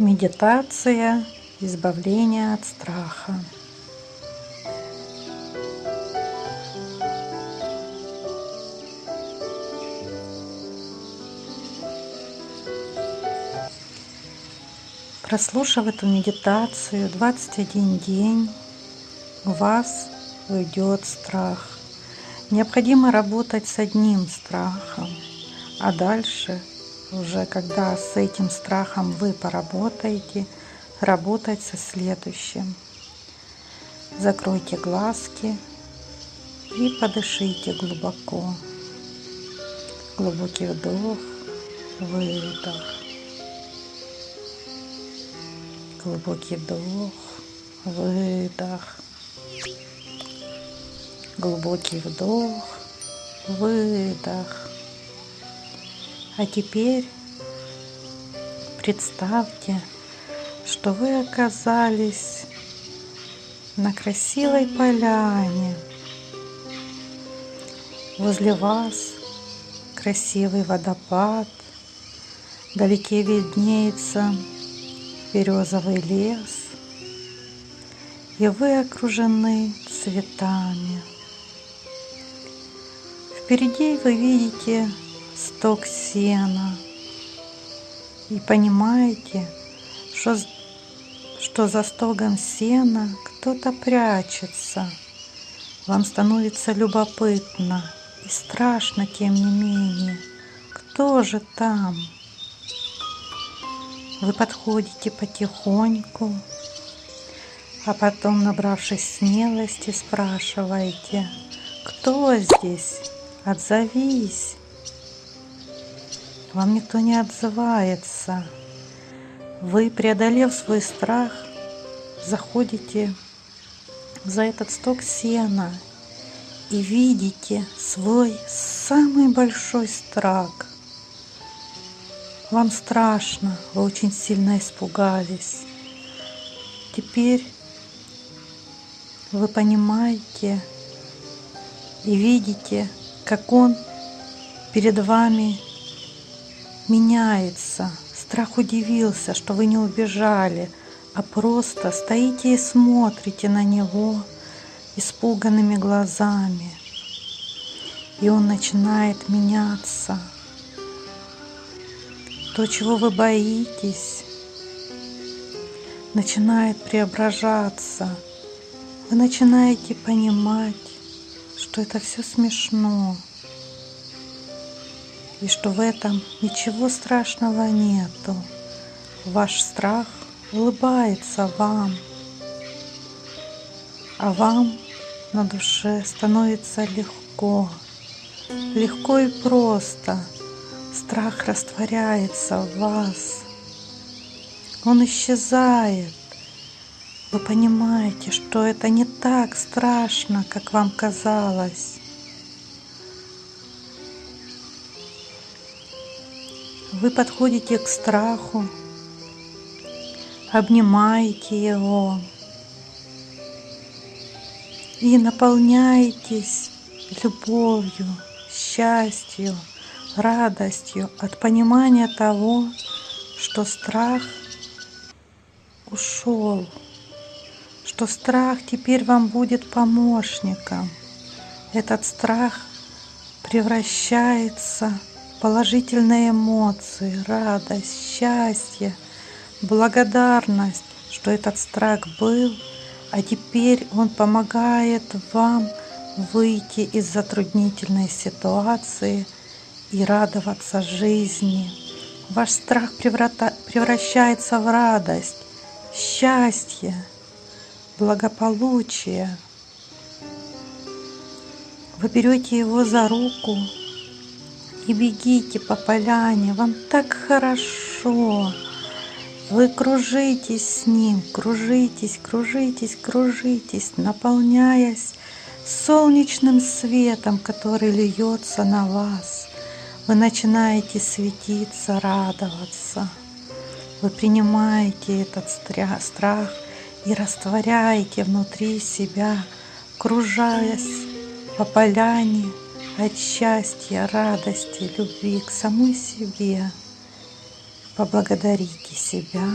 Медитация избавления от страха. Прослушав эту медитацию 21 день, у вас уйдет страх. Необходимо работать с одним страхом, а дальше уже когда с этим страхом вы поработаете, работать со следующим. Закройте глазки и подышите глубоко. Глубокий вдох, выдох. Глубокий вдох, выдох. Глубокий вдох, выдох. А теперь представьте, что вы оказались на красивой поляне. Возле вас красивый водопад, вдалеке виднеется березовый лес, и вы окружены цветами. Впереди вы видите сток сена и понимаете, что, что за стогом сена кто-то прячется. Вам становится любопытно и страшно, тем не менее. Кто же там? Вы подходите потихоньку, а потом, набравшись смелости, спрашиваете, кто здесь? Отзовись. Вам никто не отзывается. Вы, преодолев свой страх, заходите за этот сток сена и видите свой самый большой страх – вам страшно, вы очень сильно испугались. Теперь вы понимаете и видите, как он перед вами меняется. Страх удивился, что вы не убежали, а просто стоите и смотрите на него испуганными глазами. И он начинает меняться – то, чего вы боитесь, начинает преображаться. Вы начинаете понимать, что это все смешно, и что в этом ничего страшного нету. Ваш страх улыбается вам, а вам на душе становится легко, легко и просто – Страх растворяется в вас. Он исчезает. Вы понимаете, что это не так страшно, как вам казалось. Вы подходите к страху, обнимаете его и наполняетесь любовью, счастью, радостью от понимания того, что страх ушел, что страх теперь вам будет помощником. Этот страх превращается в положительные эмоции, радость, счастье, благодарность, что этот страх был, а теперь он помогает вам выйти из затруднительной ситуации – и радоваться жизни. Ваш страх превращается в радость, счастье, благополучие. Вы берете его за руку и бегите по поляне. Вам так хорошо. Вы кружитесь с ним, кружитесь, кружитесь, кружитесь, наполняясь солнечным светом, который льется на вас. Вы начинаете светиться, радоваться. Вы принимаете этот страх и растворяете внутри себя, кружаясь по поляне от счастья, радости, любви к самой себе. Поблагодарите себя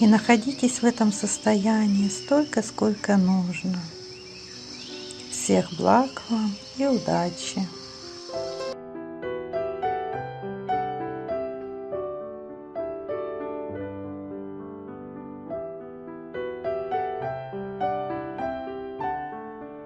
И находитесь в этом состоянии столько, сколько нужно. Всех благ вам и удачи!